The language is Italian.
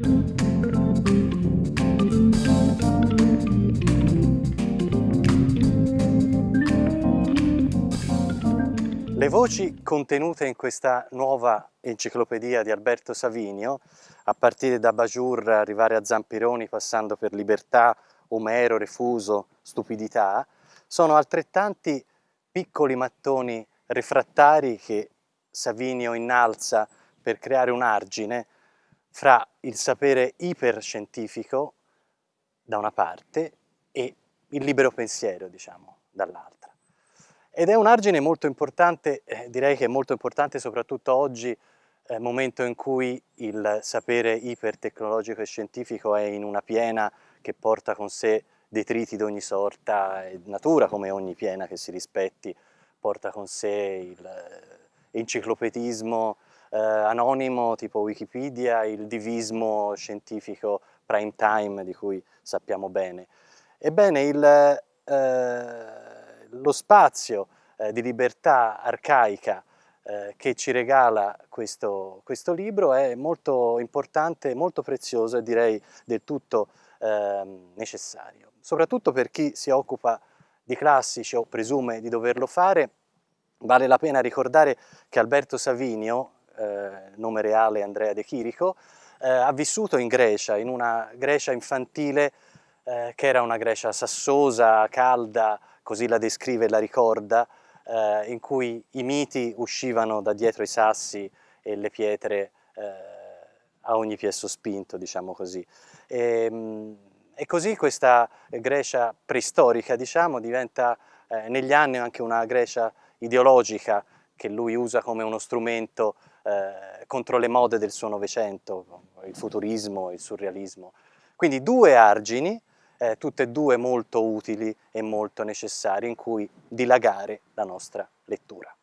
Le voci contenute in questa nuova enciclopedia di Alberto Savinio, a partire da Bajur, arrivare a Zampironi, passando per Libertà, Omero, Refuso, Stupidità, sono altrettanti piccoli mattoni refrattari che Savinio innalza per creare un argine fra il sapere iperscientifico da una parte e il libero pensiero, diciamo, dall'altra. Ed è un argine molto importante, eh, direi che è molto importante soprattutto oggi, eh, momento in cui il sapere ipertecnologico e scientifico è in una piena che porta con sé detriti di ogni sorta, e natura come ogni piena che si rispetti porta con sé l'enciclopedismo eh, anonimo tipo Wikipedia, il divismo scientifico prime time di cui sappiamo bene. Ebbene, il, eh, lo spazio eh, di libertà arcaica eh, che ci regala questo, questo, libro è molto importante, molto prezioso e direi del tutto eh, necessario. Soprattutto per chi si occupa di classici o presume di doverlo fare, vale la pena ricordare che Alberto Savinio, eh, nome reale Andrea De Chirico, eh, ha vissuto in Grecia, in una Grecia infantile eh, che era una Grecia sassosa, calda, così la descrive e la ricorda, eh, in cui i miti uscivano da dietro i sassi e le pietre eh, a ogni piè sospinto, diciamo così. E, ehm, e così questa Grecia preistorica, diciamo, diventa eh, negli anni anche una Grecia ideologica che lui usa come uno strumento eh, contro le mode del suo Novecento, il futurismo, e il surrealismo. Quindi due argini, eh, tutte e due molto utili e molto necessari, in cui dilagare la nostra lettura.